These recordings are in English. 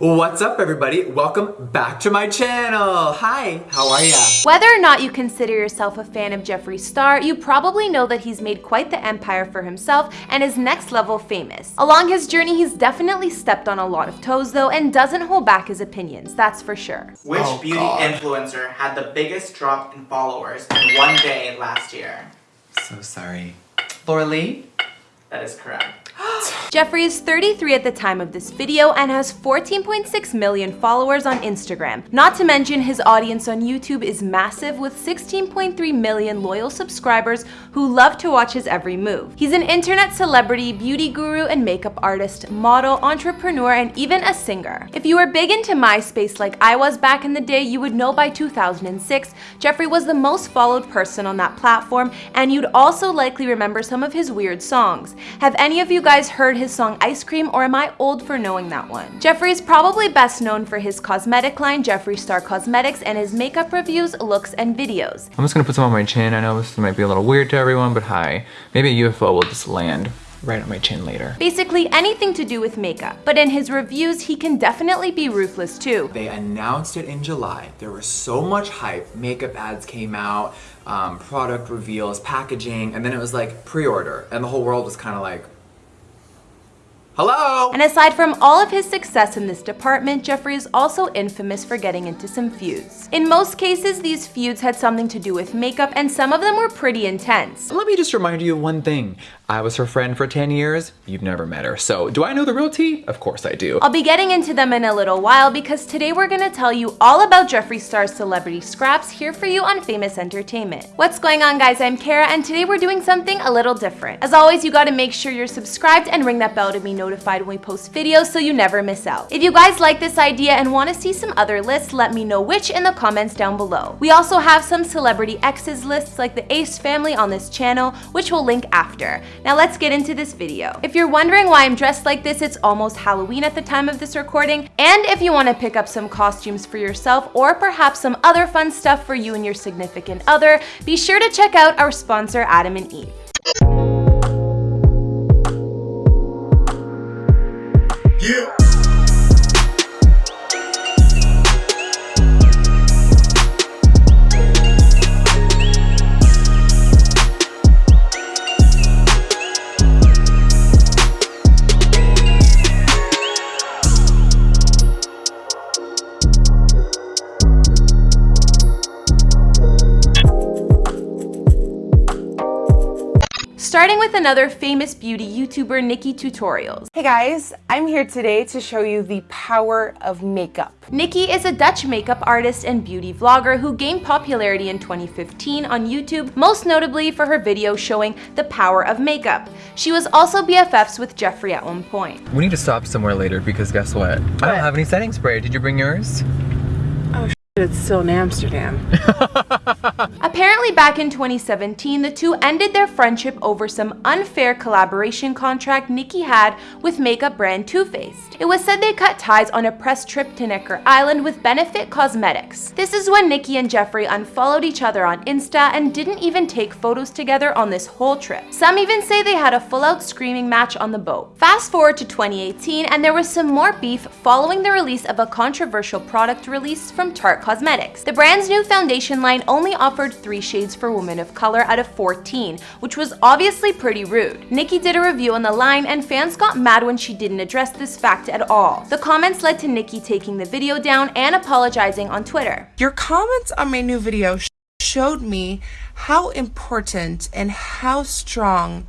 What's up everybody? Welcome back to my channel. Hi, how are ya? Whether or not you consider yourself a fan of Jeffree Star, you probably know that he's made quite the empire for himself and is next level famous. Along his journey, he's definitely stepped on a lot of toes though and doesn't hold back his opinions, that's for sure. Which Oh, beauty God. influencer had the biggest drop in followers in one day last year? So sorry. Laura Lee? That is correct. Jeffree is 33 at the time of this video and has 14.6 million followers on Instagram. Not to mention his audience on YouTube is massive with 16.3 million loyal subscribers who love to watch his every move. He's an internet celebrity, beauty guru, and makeup artist, model, entrepreneur, and even a singer. If you were big into MySpace like I was back in the day, you would know by 2006, Jeffree was the most followed person on that platform, and you'd also likely remember some of his weird songs. Have any of you guys heard his song Ice Cream, or am I old for knowing that one? Jeffree is probably best known for his cosmetic line, Jeffree Star Cosmetics, and his makeup reviews, looks, and videos. I'm just gonna put some on my chin. I know this might be a little weird to everyone, but hi. Maybe a UFO will just land right on my chin later. Basically anything to do with makeup, but in his reviews, he can definitely be ruthless too. They announced it in July. There was so much hype. Makeup ads came out, um, product reveals, packaging, and then it was like pre-order. And the whole world was kind of like, hello? And aside from all of his success in this department, Jeffree is also infamous for getting into some feuds. In most cases, these feuds had something to do with makeup and some of them were pretty intense. Let me just remind you of one thing. I was her friend for 10 years. You've never met her. So do I know the real tea? Of course I do. I'll be getting into them in a little while because today we're gonna tell you all about Jeffree Star's celebrity scraps here for you on Famous Entertainment. What's going on guys, I'm Kara and today we're doing something a little different. As always, you gotta make sure you're subscribed and ring that bell to be notified when we post videos so you never miss out. If you guys like this idea and wanna see some other lists, let me know which in the comments down below. We also have some celebrity exes lists like the Ace family on this channel, which we'll link after. Now let's get into this video. If you're wondering why I'm dressed like this, it's almost Halloween at the time of this recording. And if you want to pick up some costumes for yourself or perhaps some other fun stuff for you and your significant other, be sure to check out our sponsor, Adam and Eve. Starting with another famous beauty YouTuber, NikkieTutorials. Hey guys, I'm here today to show you the power of makeup. Nikkie is a Dutch makeup artist and beauty vlogger who gained popularity in 2015 on YouTube, most notably for her video showing the power of makeup. She was also BFFs with Jeffree at one point. We need to stop somewhere later because guess what? I don't have any setting spray. Did you bring yours? It's still in Amsterdam. Apparently back in 2017, the two ended their friendship over some unfair collaboration contract Nikkie had with makeup brand Too Faced. It was said they cut ties on a press trip to Necker Island with Benefit Cosmetics. This is when Nikkie and Jeffree unfollowed each other on Insta and didn't even take photos together on this whole trip. Some even say they had a full-out screaming match on the boat. Fast forward to 2018 and there was some more beef following the release of a controversial product release from Tarte Cosmetics. The brand's new foundation line only offered three shades for women of color out of 14, which was obviously pretty rude. Nikkie did a review on the line and fans got mad when she didn't address this fact at all. The comments led to Nikkie taking the video down and apologizing on Twitter. Your comments on my new video sh- showed me how important and how strong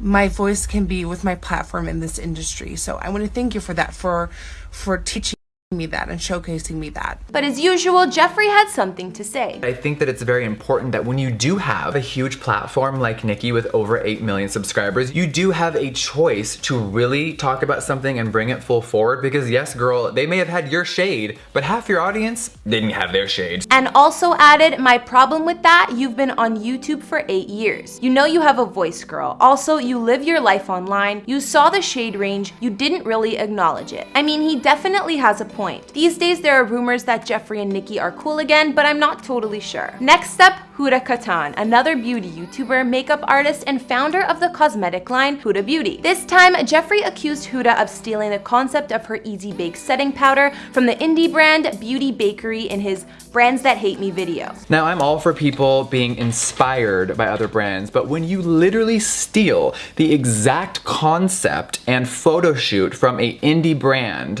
my voice can be with my platform in this industry. So I want to thank you for that, for for teaching me that and showcasing me that. But as usual, Jeffree had something to say. I think that it's very important that when you do have a huge platform like Nikkie with over 8 million subscribers, you do have a choice to really talk about something and bring it full forward because yes, girl, they may have had your shade, but half your audience didn't have their shade. And also added, my problem with that, you've been on YouTube for eight years. You know you have a voice, girl. Also, you live your life online. You saw the shade range. You didn't really acknowledge it. I mean, he definitely has a point. These days there are rumors that Jeffree and Nikkie are cool again, but I'm not totally sure. Next up, Huda Kattan, another beauty YouTuber, makeup artist, and founder of the cosmetic line Huda Beauty. This time, Jeffree accused Huda of stealing the concept of her Easy Bake setting powder from the indie brand Beauty Bakery in his Brands That Hate Me video. Now, I'm all for people being inspired by other brands, but when you literally steal the exact concept and photo shoot from a indie brand,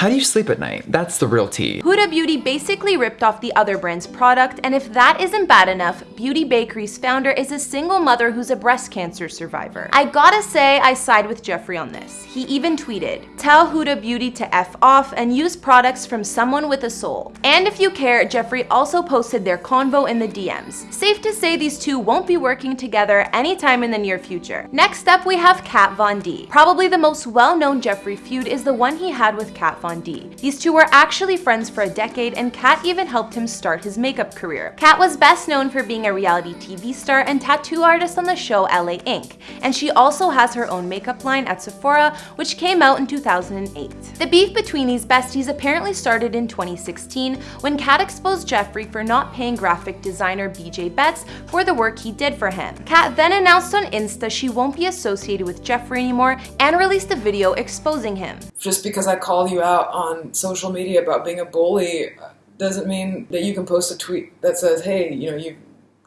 how do you sleep at night? That's the real tea. Huda Beauty basically ripped off the other brand's product, and if that isn't bad enough, Beauty Bakery's founder is a single mother who's a breast cancer survivor. I gotta say, I side with Jeffree on this. He even tweeted, tell Huda Beauty to F off and use products from someone with a soul. And if you care, Jeffree also posted their convo in the DMs. Safe to say these two won't be working together anytime in the near future. Next up, we have Kat Von D. Probably the most well-known Jeffree feud is the one he had with Kat Von These two were actually friends for a decade and Kat even helped him start his makeup career. Kat was best known for being a reality TV star and tattoo artist on the show LA Ink. And she also has her own makeup line at Sephora, which came out in 2008. The beef between these besties apparently started in 2016 when Kat exposed Jeffree for not paying graphic designer BJ Betts for the work he did for him. Kat then announced on Insta she won't be associated with Jeffree anymore and released a video exposing him. Just because I call you out on social media about being a bully doesn't mean that you can post a tweet that says, hey, you know, you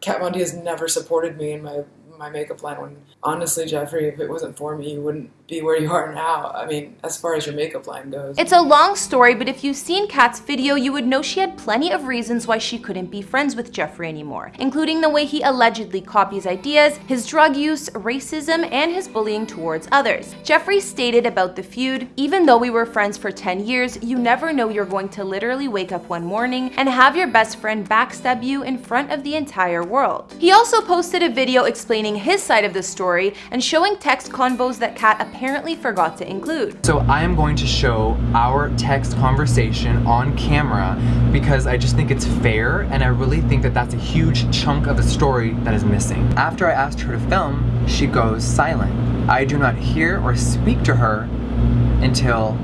Kat Von D has never supported me in my my makeup line when honestly, Jeffree, if it wasn't for me, you wouldn't be where you are now. I mean, as far as your makeup line goes. It's a long story, but if you've seen Kat's video, you would know she had plenty of reasons why she couldn't be friends with Jeffree anymore, including the way he allegedly copies ideas, his drug use, racism, and his bullying towards others. Jeffree stated about the feud, even though we were friends for 10 years, you never know you're going to literally wake up one morning and have your best friend backstab you in front of the entire world. He also posted a video explaining his side of the story and showing text convos that Kat apparently forgot to include. So I am going to show our text conversation on camera because I just think it's fair and I really think that that's a huge chunk of the story that is missing. After I asked her to film, she goes silent. I do not hear or speak to her until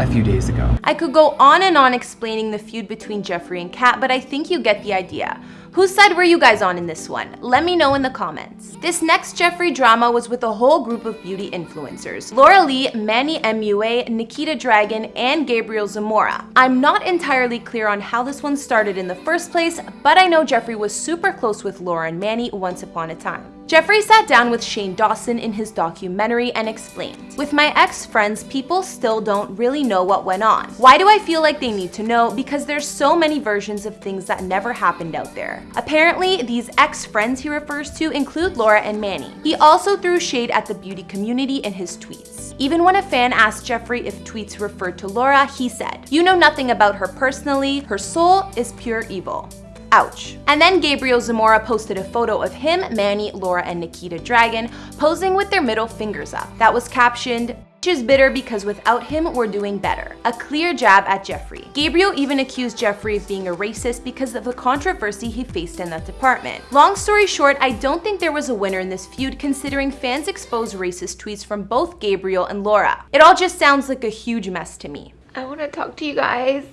a few days ago. I could go on and on explaining the feud between Jeffree and Kat, but I think you get the idea. Whose side were you guys on in this one? Let me know in the comments. This next Jeffree drama was with a whole group of beauty influencers. Laura Lee, Manny MUA, Nikita Dragon, and Gabriel Zamora. I'm not entirely clear on how this one started in the first place, but I know Jeffree was super close with Laura and Manny once upon a time. Jeffree sat down with Shane Dawson in his documentary and explained, With my ex-friends, people still don't really know what went on. Why do I feel like they need to know? Because there's so many versions of things that never happened out there. Apparently, these ex-friends he refers to include Laura and Manny. He also threw shade at the beauty community in his tweets. Even when a fan asked Jeffree if tweets referred to Laura, he said, You know nothing about her personally, her soul is pure evil. Ouch. And then Gabriel Zamora posted a photo of him, Manny, Laura, and Nikita Dragon posing with their middle fingers up. That was captioned, is bitter because without him, we're doing better. A clear jab at Jeffree. Gabriel even accused Jeffree of being a racist because of the controversy he faced in that department. Long story short, I don't think there was a winner in this feud considering fans exposed racist tweets from both Gabriel and Laura. It all just sounds like a huge mess to me. I want to talk to you guys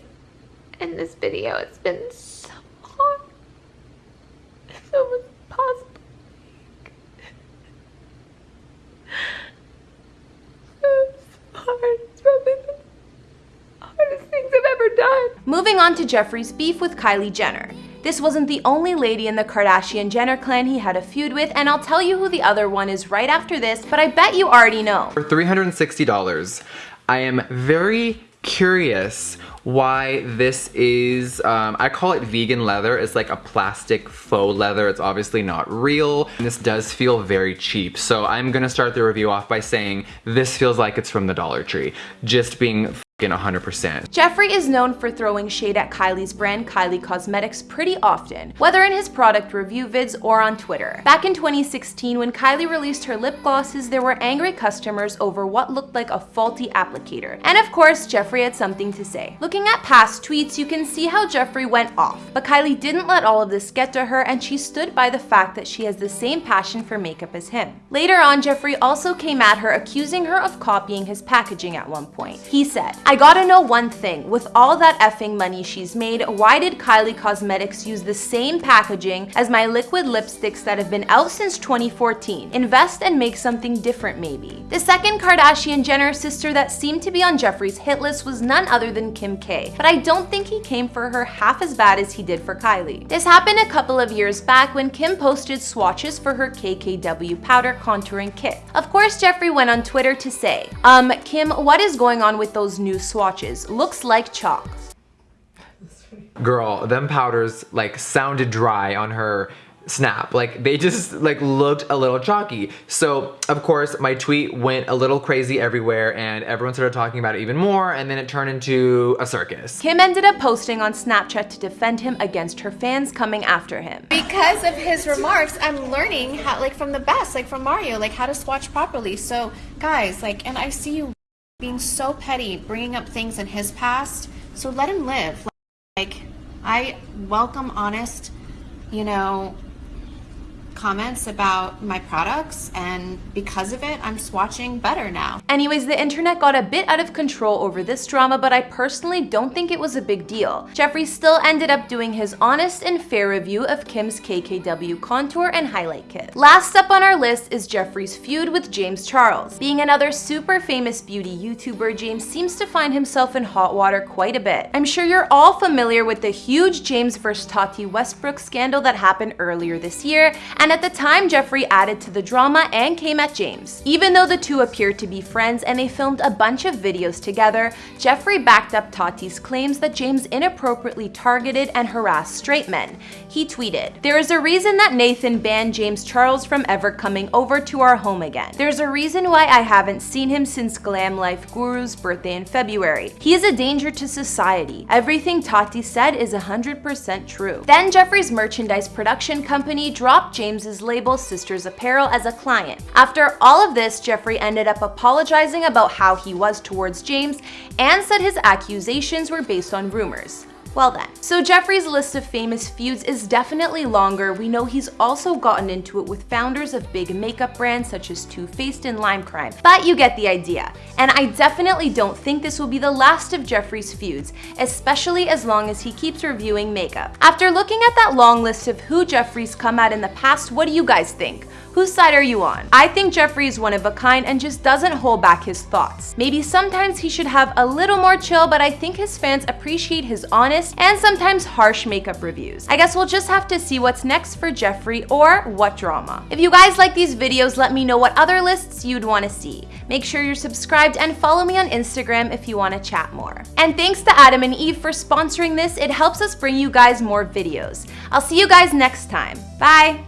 in this video. It's been so. So much possible. hard. It's probably the hardest things I've ever done. Moving on to Jeffree's beef with Kylie Jenner. This wasn't the only lady in the Kardashian-Jenner clan he had a feud with, and I'll tell you who the other one is right after this, but I bet you already know. For $360, I am very curious why this is, um, I call it vegan leather. It's like a plastic faux leather. It's obviously not real. And this does feel very cheap. So I'm gonna start the review off by saying this feels like it's from the Dollar Tree. Just being 100%. Jeffree is known for throwing shade at Kylie's brand Kylie Cosmetics pretty often, whether in his product review vids or on Twitter. Back in 2016, when Kylie released her lip glosses, there were angry customers over what looked like a faulty applicator. And of course, Jeffree had something to say. Looking at past tweets, you can see how Jeffree went off, but Kylie didn't let all of this get to her and she stood by the fact that she has the same passion for makeup as him. Later on, Jeffree also came at her accusing her of copying his packaging at one point. He said, I gotta know one thing, with all that effing money she's made, why did Kylie Cosmetics use the same packaging as my liquid lipsticks that have been out since 2014? Invest and make something different maybe. The second Kardashian Jenner sister that seemed to be on Jeffree's hit list was none other than Kim K, but I don't think he came for her half as bad as he did for Kylie. This happened a couple of years back when Kim posted swatches for her KKW powder contouring kit. Of course, Jeffree went on Twitter to say, um, Kim, what is going on with those new swatches? Looks like chalk. Girl, them powders like sounded dry on her snap. Like they just like looked a little chalky. So of course my tweet went a little crazy everywhere and everyone started talking about it even more and then it turned into a circus. Kim ended up posting on Snapchat to defend him against her fans coming after him. Because of his remarks, I'm learning how like from the best, like from Mario, like how to swatch properly. So guys, like and I see you being so petty, bringing up things in his past. So let him live. Like I welcome honest, you know, comments about my products and because of it I'm swatching better now. Anyways, the internet got a bit out of control over this drama, but I personally don't think it was a big deal. Jeffree still ended up doing his honest and fair review of Kim's KKW contour and highlight kit. Last up on our list is Jeffree's feud with James Charles. Being another super famous beauty YouTuber, James seems to find himself in hot water quite a bit. I'm sure you're all familiar with the huge James vs Tati Westbrook scandal that happened earlier this year, and at the time, Jeffree added to the drama and came at James. Even though the two appeared to be friends and they filmed a bunch of videos together, Jeffree backed up Tati's claims that James inappropriately targeted and harassed straight men. He tweeted, There is a reason that Nathan banned James Charles from ever coming over to our home again. There's a reason why I haven't seen him since Glam Life Guru's birthday in February. He is a danger to society. Everything Tati said is 100% true. Then Jeffree's merchandise production company dropped James James's label Sisters Apparel as a client. After all of this, Jeffree ended up apologizing about how he was towards James and said his accusations were based on rumors. Well then. So Jeffree's list of famous feuds is definitely longer. We know he's also gotten into it with founders of big makeup brands such as Too Faced and Lime Crime, but you get the idea. And I definitely don't think this will be the last of Jeffree's feuds, especially as long as he keeps reviewing makeup. After looking at that long list of who Jeffree's come at in the past, what do you guys think? Whose side are you on? I think Jeffree is one of a kind and just doesn't hold back his thoughts. Maybe sometimes he should have a little more chill, but I think his fans appreciate his honest and sometimes harsh makeup reviews. I guess we'll just have to see what's next for Jeffree or what drama. If you guys like these videos, let me know what other lists you'd want to see. Make sure you're subscribed and follow me on Instagram if you want to chat more. And thanks to Adam and Eve for sponsoring this, it helps us bring you guys more videos. I'll see you guys next time. Bye!